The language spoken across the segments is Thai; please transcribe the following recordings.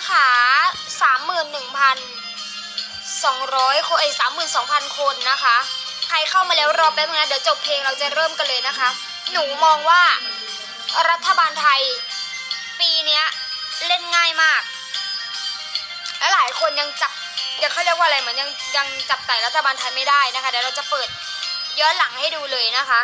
นะคะสามหมื่นหนึ่งพันสองร้อยคนเอ้สามหมื่นสองพันคนนะคะ ใครเข้ามาแล้วรอแป๊บนึงนะเดี๋ยวจบเพลงเราจะเริ่มกันเลยนะคะ หนูมองว่ารัฐบาลไทย ปีนี้เล่นง่ายมาก และหลายคนยังจับยังเขาเรียกว่าอะไรเหมือนยังยังจับไต่รัฐบาลไทยไม่ได้นะคะเดี๋ยวเราจะเปิดย้อนหลังให้ดูเลยนะคะ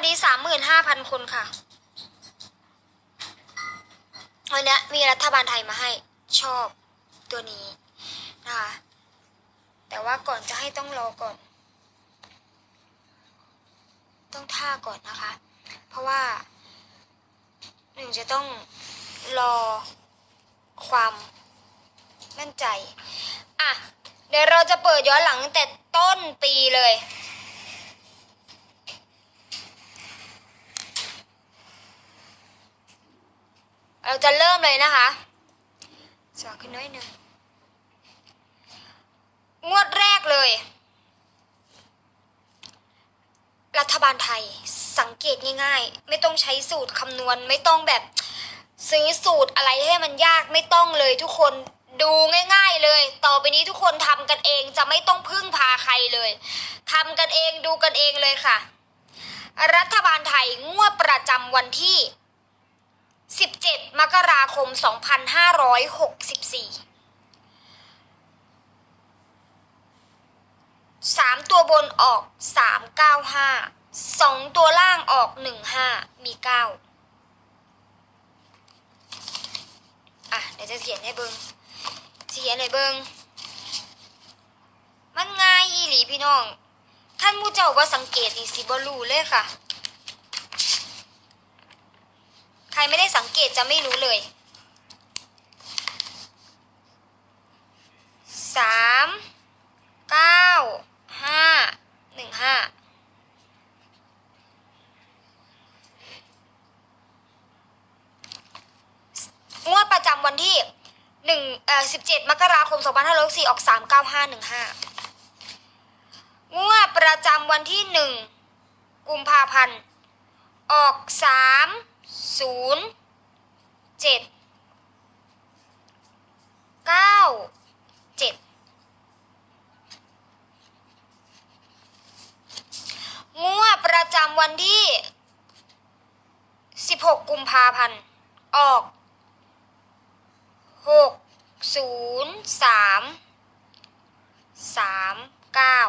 สวัสดีสามหมื่นห้าพันคนค่ะ วันนี้มีรัฐบาลไทยมาให้ชอบตัวนี้นะคะ แต่ว่าก่อนจะให้ต้องรอก่อน ต้องท่าก่อนนะคะ เพราะว่าหนึ่งจะต้องรอความมั่นใจ อะ เดี๋ยวเราจะเปิดย้อนหลังแต่ต้นปีเลย เราจะเริ่มเลยนะคะสว่างขึ้นน้อยหนึ่งงวดแรกเลย รัฐบาลไทยสังเกตง่ายๆ ไม่ต้องใช้สูตรคำนวณ ไม่ต้องแบบซื้อสูตรอะไรให้มันยากไม่ต้องเลยทุกคนดูง่ายๆเลย ต่อไปนี้ทุกคนทำกันเองจะไม่ต้องพึ่งพาใครเลยทำกันเองดูกันเองเลยค่ะ รัฐบาลไทยงวดประจำวันที่ 17 มกราคม 2564สามตัวบนออกสามเก้าห้าสองตัวล่างออกหนึ่งห้ามีเก้าอะ เดี๋ยวจะเขียนให้เบิงเขียนให้เบิงมันง่ายอีหลีพี่น้อง ท่านผู้เจ้าว่าสังเกตนี่สิบรู้เลยค่ะ ใครไม่ได้สังเกตจะไม่รู้เลยสามเก้าห้าหนึ่งห้างวดประจำวันที่หนึ่งเอ่อสิบเจ็ดมกราคมสองพันห้าร้อยสี่ออกสามเก้าห้าหนึ่งห้างวดประจำวันที่หนึ่งกุมภาพันธ์ออกสาม ศูนย์เจ็ดเก้าเจ็ดงวดประจำวันที่สิบหกกุมภาพันธ์ออกหกศูนย์สามสามเก้า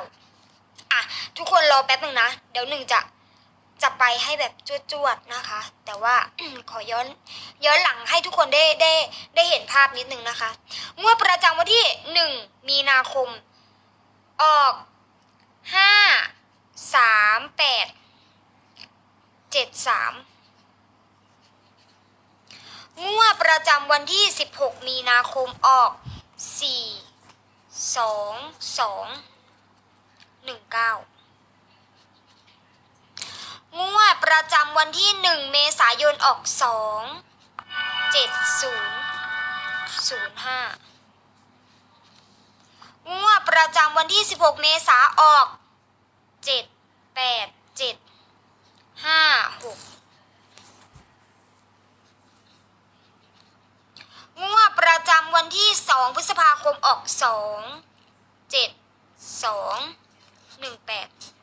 อะ ทุกคนรอแป๊บหนึ่งนะ เดี๋ยวหนึ่งจะ จะไปให้แบบจวดๆนะคะ แต่ว่าขอย้อนย้อนหลังให้ทุกคนได้ได้ได้เห็นภาพนิดนึงนะคะงวดประจำวันที่หนึ่งมีนาคม ออกห้าสามแปดเจ็ดสามงวดประจำวันที่สิบหกมีนาคมออกสี่สองสองหนึ่งเก้า ประจำวันที่ 1 เมษายนออก 2 7 0 0 5งวดประจำวันที่ 16 เมษาออก 7 8 7 5 6งวดประจำวันที่ 2 พฤษภาคมออก 2 7 2 1 8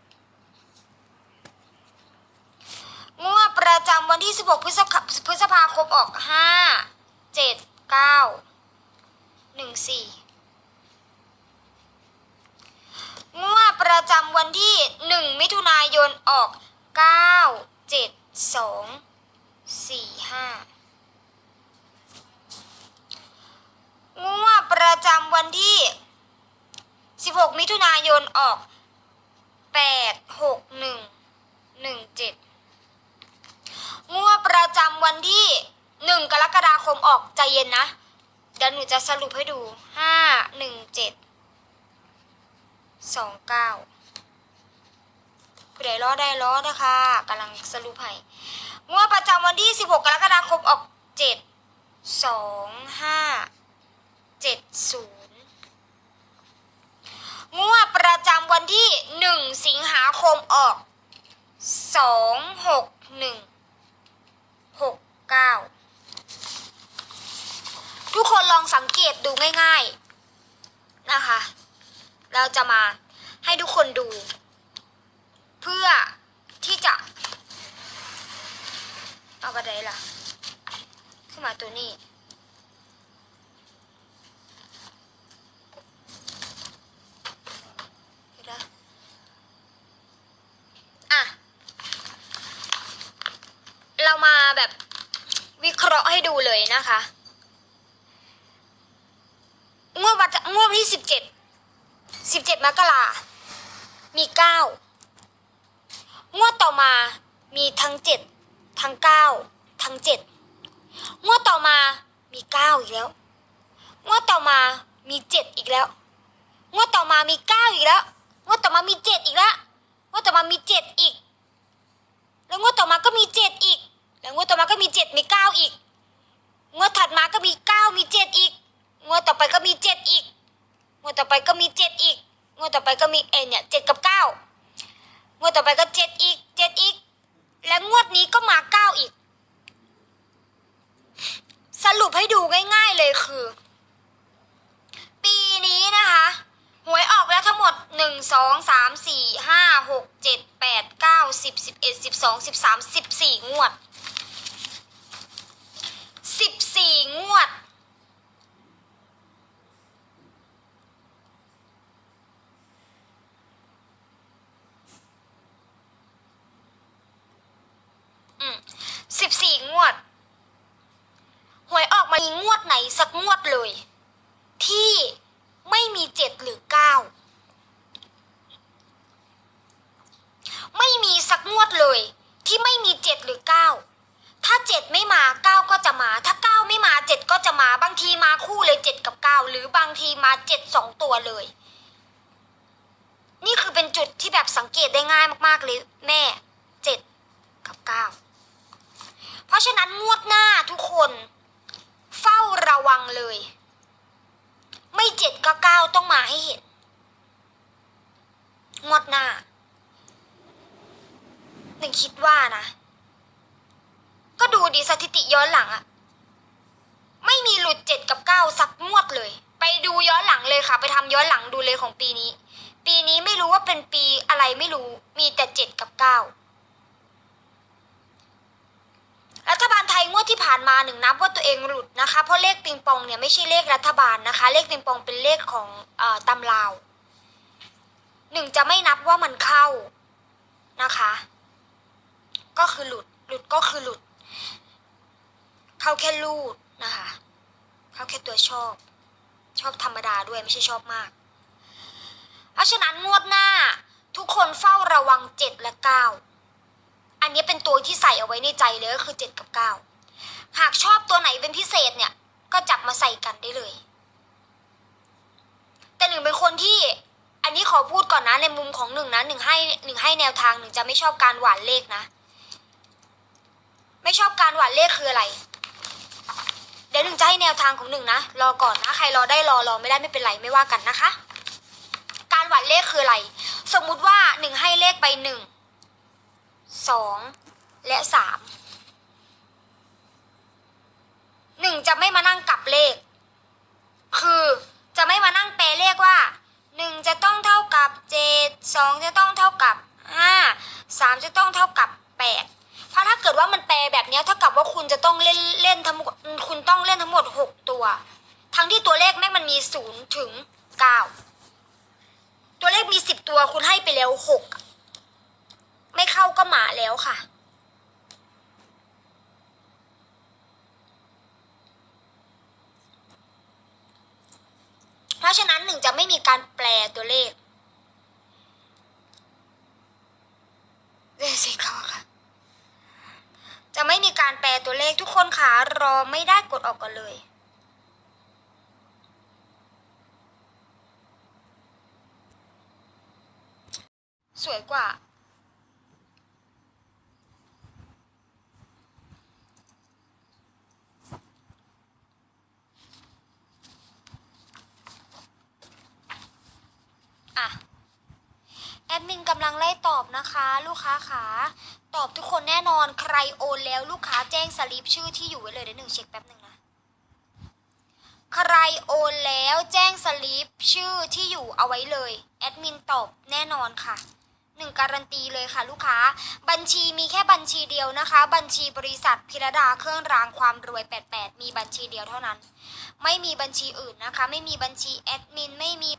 งวดประจำวันที่ 16 พฤษภาพฤษภาคมออก 5 7 9 14 งวดประจำวันที่ 1 มิถุนายนออก 9 7 2 4 5 งวดประจำวันที่ 16 มิถุนายนออก 8 6 1 1 7 ประจำวันที่หนึ่งกรกฎาคมออกใจเย็นนะ เดี๋ยวหนูจะสรุปให้ดูห้าหนึ่งเจ็ดสองเก้าผู้ใดรอได้รอนะคะกำลังสรุปให้งวดประจำวันที่สิบหกกรกฎาคมออกเจ็ดสองห้าเจ็ดศูนย์งวดประจำวันที่หนึ่งสิงหาคมออกสองหกหนึ่งหกเก้า ทุกคนลองสังเกต ดูง่ายๆนะคะ เราจะมาให้ทุกคนดู เพื่อที่จะ เอากระไดล่ะ ขึ้นมาตัวนี้ไหมอะเรามาแบบวิเคราะห์ให้ดูเลยนะคะ งวดวันงที่สิบเจ็ดสิบเจ็ดมกรามีเก้างวดต่อมามีทั้งเจ็ดทั้งเก้าทั้งเจ็ดงวดต่อมามีเก้าอีกแล้วงวดต่อมามีเจ็ดอีกแล้วงวดต่อมามีเก้าอีกแล้วงวดต่อมามีเจ็ดอีกแล้วงวดต่อมามีเจ็ดอีก แล้วงวดต่อมาก็มีเจ็ดอีก แล้วงวดต่อมาก็มีเจ็ดมีเก้าอีกงวดถัดมาก็มีเก้ามีเจ็ดอีกงวดต่อไปก็มีเจ็ดอีก งวดต่อไปก็มีเจ็ดอีก งวดต่อไปก็มีเอเนี่ยเจ็ดกับเก้างวดต่อไปก็เจ็ดอีกเจ็ดอีก และงวดนี้ก็มาเก้าอีก สรุปให้ดูง่ายๆเลยคือ ปีนี้นะคะหวยออกแล้วทั้งหมดหนึ่งสองสามสี่ห้าหกเจ็ดแปดเก้าสิบสิบเอ็ดสิบสองสิบสามสิบสี่งวดสิบสี่งวด อืมสิบสี่งวด หวยออกมามีงวดไหน สักงวดเลย ที่ไม่มีเจ็ดหรือเก้าไม่มีสักงวดเลย ที่ไม่มีเจ็ดหรือเก้าถ้าเจ็ดไม่มาเก้าก็จะมา ถ้าเก้าไม่มาเจ็ดก็จะมาบางทีมาคู่เลยเจ็ดกับเก้าหรือบางทีมาเจ็ดสองตัวเลย นี่คือเป็นจุดที่แบบสังเกตได้ง่ายมากๆเลยแม่เจ็ดกับเก้าเพราะฉะนั้นงวดหน้าทุกคน เฝ้าระวังเลย ไม่เจ็ดก็เก้าต้องมาให้เห็นงดหน้าหนึ่งคิดว่านะ ก็ดูดีสถิติย้อนหลังอะไม่มีหลุดเจ็ดกับเก้าสักงวดเลย ไปดูย้อนหลังเลยค่ะ ไปทำย้อนหลังดูเลยของปีนี้ ปีนี้ไม่รู้ว่าเป็นปีอะไรไม่รู้มีแต่เจ็ดกับเก้า รัฐบาลไทยงวดที่ผ่านมาหนึ่งนับว่าตัวเองหลุดนะคะ เพราะเลขปิงปองเนี่ยไม่ใช่เลขรัฐบาลนะคะ เลขปิงปองเป็นเลขของอตำราวหนึ่งจะไม่นับว่ามันเข้านะคะ ก็คือหลุดหลุดก็คือหลุด เข้าแค่ลูดนะคะ เข้าแค่ตัวชอบ ชอบธรรมดาด้วยไม่ใช่ชอบมาก เพราะฉะนั้นงวดหน้าทุกคนเฝ้าระวังเจ็ดและเก้า อันนี้เป็นตัวที่ใส่เอาไว้ในใจเลยก็คือเจ็ดกับเก้าหากชอบตัวไหนเป็นพิเศษเนี่ย ก็จับมาใส่กันได้เลย แต่หนึ่งเป็นคนที่ อันนี้ขอพูดก่อนนะในมุมของหนึ่งนะหนึ่งให้หนึ่งให้แนวทางหนึ่งจะไม่ชอบการหวานเลขนะ ไม่ชอบการหวานเลขคืออะไร เดี๋ยวหนึ่งจะให้แนวทางของหนึ่งนะรอก่อนนะใครรอได้รอรอไม่ได้ไม่เป็นไรไม่ว่ากันนะคะ การหวานเลขคืออะไร สมมุติว่าหนึ่งให้เลขไปหนึ่ง สองและสามหนึ่งจะไม่มานั่งกลับเลข คือจะไม่มานั่งแปลเลขว่าหนึ่งจะต้องเท่ากับเจ็ดสองจะต้องเท่ากับห้าสามจะต้องเท่ากับแปดเพราะถ้าเกิดว่ามันแปลแบบนี้เท่ากับว่าคุณจะต้องเล่นเล่นทั้งคุณต้องเล่นทั้งหมดหกตัว ทั้งที่ตัวเลขแม่งมันมีศูนย์ถึงเก้าตัวเลขมีสิบตัวคุณให้ไปแล้วหก ไม่เข้าก็หมาแล้วค่ะ เพราะฉะนั้นหนึ่งจะไม่มีการแปลตัวเลขเดสิเขาค่ะ จะไม่มีการแปลตัวเลขทุกคนขารอไม่ได้กดออกกันเลยสวยกว่า แอดมินกำลังไล่ตอบนะคะ ลูกค้าขาตอบทุกคนแน่นอนใครโอนแล้วลูกค้าแจ้งสลิปชื่อที่อยู่ไว้เลยเดี๋ยวหนึ่งเช็คแป๊บหนึ่งนะใครโอนแล้วแจ้งสลิปชื่อที่อยู่เอาไว้เลยแอดมินตอบแน่นอนค่ะหนึ่งการันตีเลยค่ะลูกค้า บัญชีมีแค่บัญชีเดียวนะคะ บัญชีบริษัทพิรดาเครื่องรางความรวย 88 มีบัญชีเดียวเท่านั้น ไม่มีบัญชีอื่นนะคะ ไม่มีบัญชีแอดมินไม่มี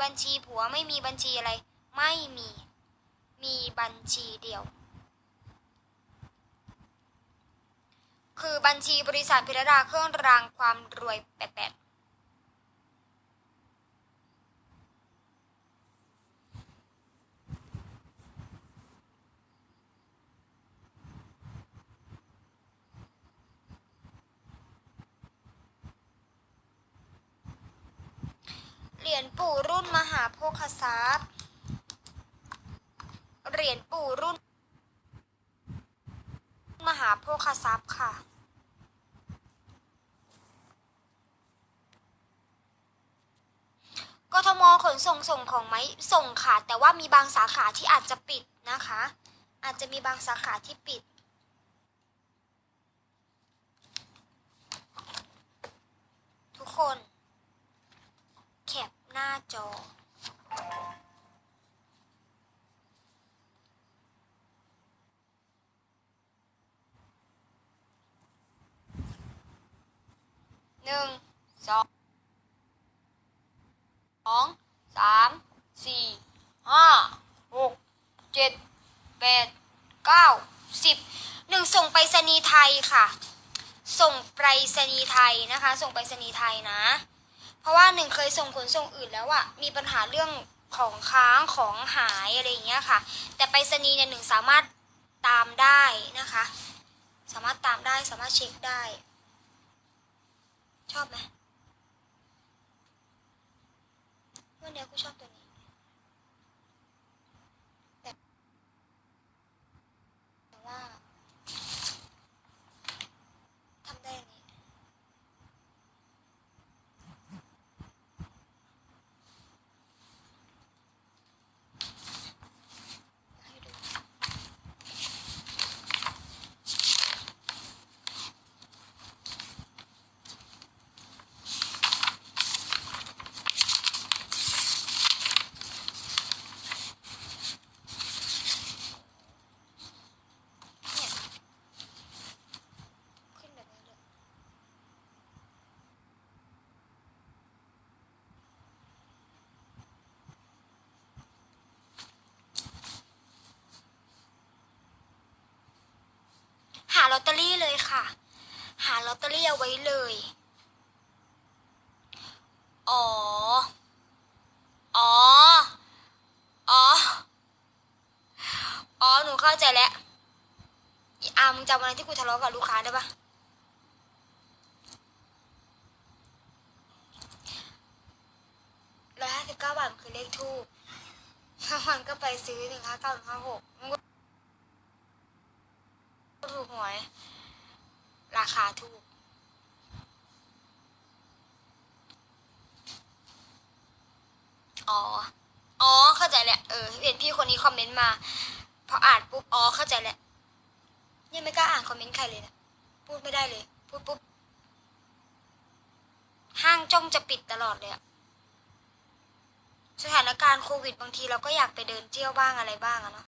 บัญชีผัวไม่มีบัญชีอะไร ไม่มี มีบัญชีเดียว คือบัญชีบริษัทพิรดาเครื่องรางความรวยแปดแปดเหรี ยญปู่รุ่นมหาโภคทรัพย์ เหรียญปู่รุ่น มหาโภคทรัพย์ค่ะ กทมขนส่งส่งของไหมส่งค่ะ แต่ว่ามีบางสาขาที่อาจจะปิดนะคะ อาจจะมีบางสาขาที่ปิดทุกคน หน้าจอ หนึ่ง สอง สอง สาม สี่ ห้า หก เจ็ด แปด เก้า สิบ หนึ่งส่งไปรษณีไทยค่ะ ส่งไปรษณีไทยนะคะ ส่งไปรษณีไทยนะ เพราะว่าหนึ่งเคยส่งขนส่งอื่นแล้วอะมีปัญหาเรื่องของค้างของหายอะไรอย่างเงี้ยค่ะ แต่ไปรษณีย์เนี่ยหนึ่งสามารถตามได้นะคะ สามารถตามได้สามารถเช็คได้ ชอบไหมวันเนี้กูชอบตัวนี้ แต่แต่ว่าทำได้อันนี้ ให้ดู เนี่ยขึ้นแบบนี้เลย หาลอตเตอรี่เลยค่ะ หาล อตเตอรี่เอาไว้เลย อ๋อ อ๋อ อ๋อ อ๋อ หนูเข้าใจแล้วอามึงจำวันนั้นที่กูทะเลาะกับลูกค้าได้ปะร้อยห้าสิบเก้าบาทมันคือเลขทูบถ้ามันก็ไปซื้อหนึ่งห้าเก้าหนึ่งห้าหกมันก็ถูกหวย ราคาถูก อ๋อ อ๋อ เข้าใจแหละ เออ เห็นพี่คนนี้คอมเมนต์มา พออ่านปุ๊บ อ๋อ เข้าใจแหละยังไม่กล้าอ่านคอมเมนต์ใครเลยนะ พูดไม่ได้เลย พูดปุ๊บ ห้างจ้องจะปิดตลอดเลยอะสถานการณ์โควิดบางทีเราก็อยากไปเดินเที่ยวบ้างอะไรบ้างอะเนาะ